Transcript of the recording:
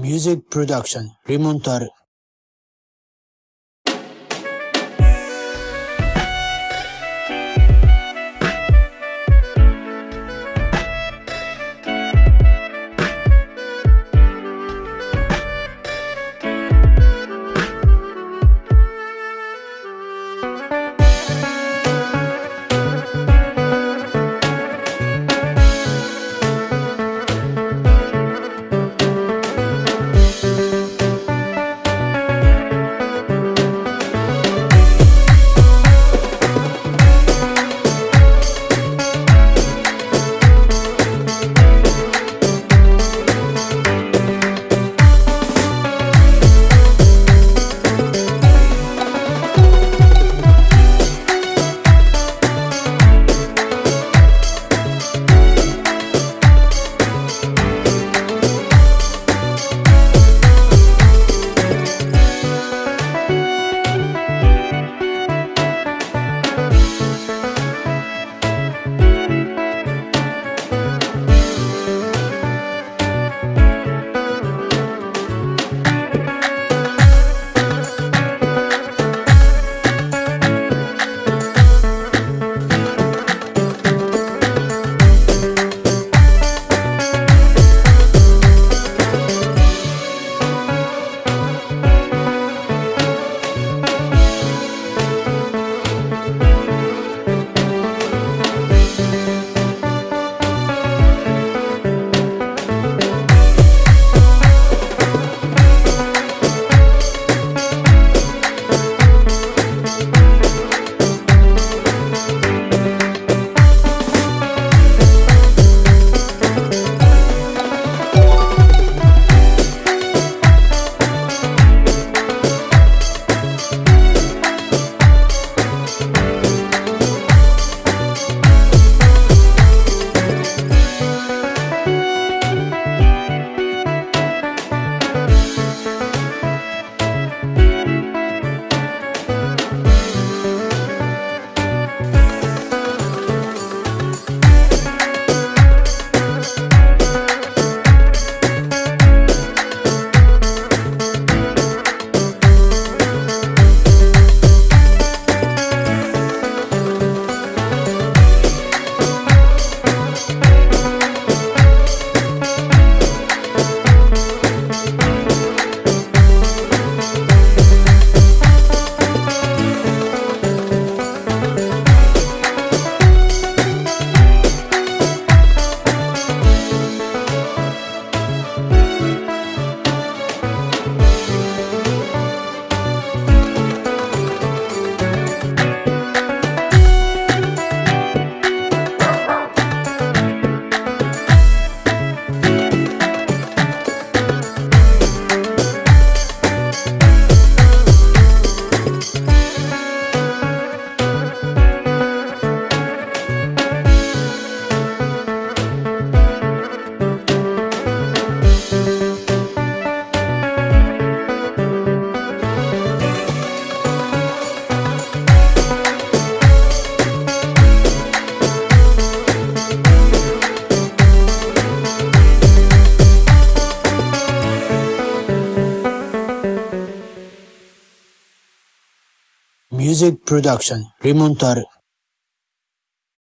Music Production Remontar Music Production Remontar